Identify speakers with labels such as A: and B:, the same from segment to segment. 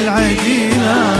A: العجينة.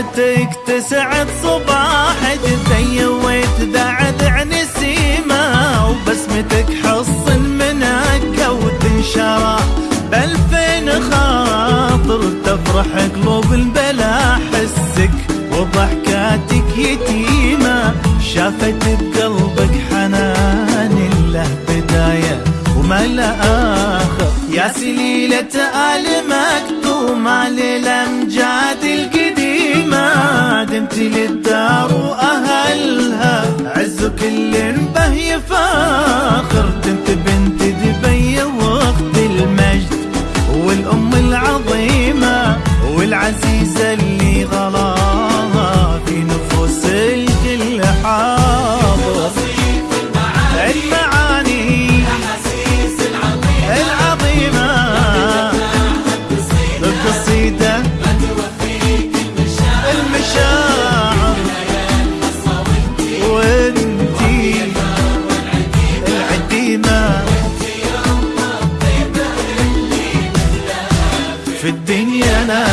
A: طلتك تسعد صباح تثيويت ذعذع نسيمة وبسمتك حصن منك وتنشرى بألفين خاطر تفرح قلوب البلا حسك وضحكاتك يتيمة. شافت بقلبك حنان له بداية وما له آخر. يا سليلة آل مكتوم على الأمجاد ما دمت للدار وأهلها عز كل به يفاخر دمت بنت دبي وقت المجد والأم العظيمة والعزيزة اللي في الدنيا أنا